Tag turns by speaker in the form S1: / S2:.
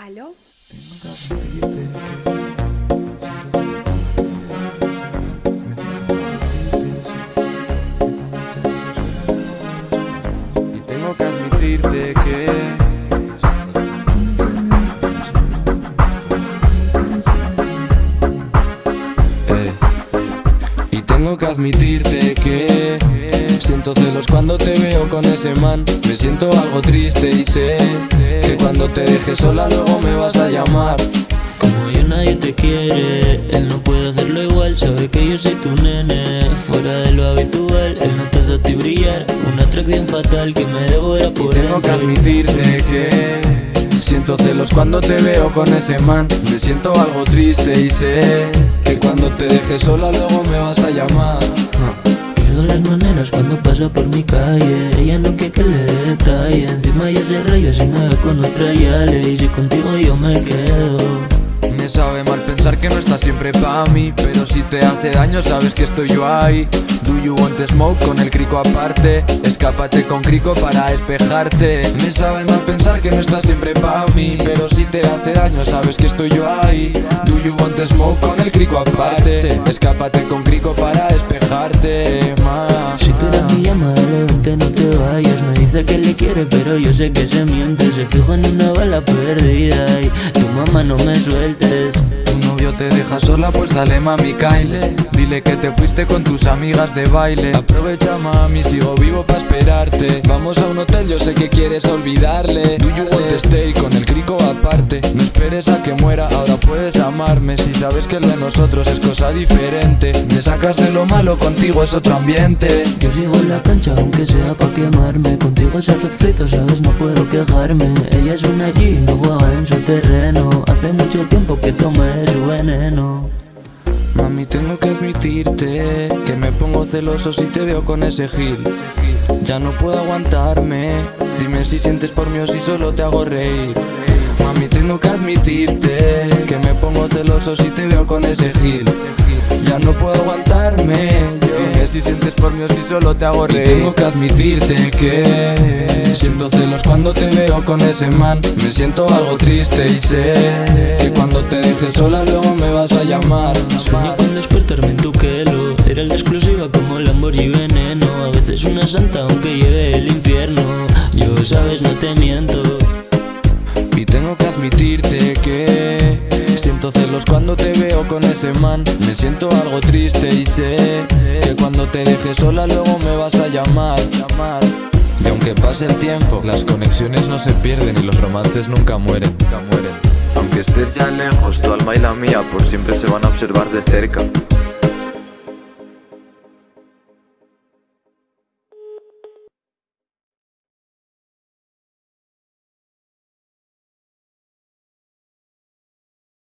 S1: ¿Aló?
S2: Y tengo que admitirte que Eh, Y tengo que admitirte que Siento celos cuando te veo con ese man. Me siento algo triste y sé Que cuando te dejes sola luego me vas a llamar.
S3: Como yo nadie te quiere, él no puede hacerlo igual. Sabe que yo soy tu nene, fuera de lo habitual. Él no te hace a ti brillar, una atracción fatal que me devora por
S2: Tengo que admitirte que Siento celos cuando te veo con ese man. Me siento algo triste y sé Que cuando te dejes sola luego me vas a llamar
S3: Las maneras cuando pasa por mi calle. Ella no quiere que le detalle Encima ya se raya si me con otra ya le Y si contigo yo me quedo.
S2: Me sabe mal pensar que no estás siempre pa' mí Pero si te hace daño sabes que estoy yo ahí. Do you smoke con el crico aparte. Escápate con crico para despejarte Me sabe mal pensar que no estás siempre pa' mí Pero si te hace daño sabes que estoy yo ahí. Do you want smoke con el crico aparte Escápate con crico para despejarte ma.
S3: Si tú eres mi llamada, levante, no te vayas. Me dice que le quiere, pero yo sé que se miente. Se fijo en una bala perdida Y tu mamá no me sueltes
S2: te deja sola, pues dale mami Kyle Dile que te fuiste con tus amigas de baile. Aprovecha mami, sigo vivo pa' esperarte. Vamos a un hotel, yo sé que quieres olvidarle. Do you want stay con el crico esperes a que muera, ahora puedes amarme. Si sabes que lo de nosotros es cosa diferente Me sacas de lo malo, contigo es otro ambiente.
S3: Yo sigo en la cancha aunque sea pa' quemarme. Contigo se hace frito, sabes, no puedo quejarme. Ella es una G, no juega en su terreno. Hace mucho tiempo que tomé su veneno.
S2: Mami, tengo que admitirte que me pongo celoso si te veo con ese gil. Ya no puedo aguantarme. Dime si sientes por mí o si solo te hago reír. Mami, tengo que admitirte que me pongo celoso si te veo con ese gil. Ya no puedo aguantarme. Dime si sientes por mí o si solo te hago reír. tengo que admitirte que siento celos cuando te veo con ese man. Me siento algo triste y sé que cuando te dejes sola luego me vas a llamar.
S3: Sueño con despertarme en tu quelo Eres la exclusiva como Lamborghini veneno A veces una santa aunque lleve el infierno Yo sabes no te miento
S2: Y tengo que admitirte que Siento celos cuando te veo con ese man Me siento algo triste y sé Que cuando te dejes sola luego me vas a llamar Y aunque pase el tiempo Las conexiones no se pierden y los romances nunca mueren.
S4: Aunque estés ya lejos, tu alma y la mía por siempre se van a observar de cerca.